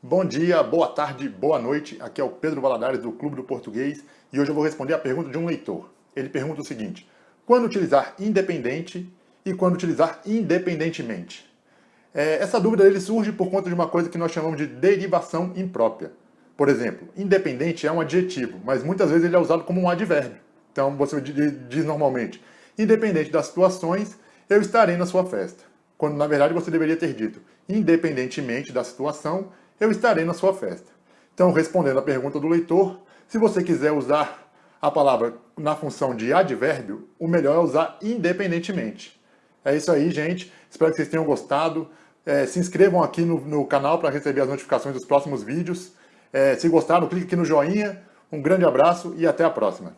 Bom dia, boa tarde, boa noite. Aqui é o Pedro Valadares do Clube do Português e hoje eu vou responder a pergunta de um leitor. Ele pergunta o seguinte: quando utilizar independente e quando utilizar independentemente? É, essa dúvida ele surge por conta de uma coisa que nós chamamos de derivação imprópria. Por exemplo, independente é um adjetivo, mas muitas vezes ele é usado como um advérbio. Então você diz normalmente, independente das situações, eu estarei na sua festa. Quando na verdade você deveria ter dito, independentemente da situação, eu estarei na sua festa. Então, respondendo à pergunta do leitor, se você quiser usar a palavra na função de advérbio, o melhor é usar independentemente. É isso aí, gente. Espero que vocês tenham gostado. É, se inscrevam aqui no, no canal para receber as notificações dos próximos vídeos. É, se gostaram, clique aqui no joinha. Um grande abraço e até a próxima.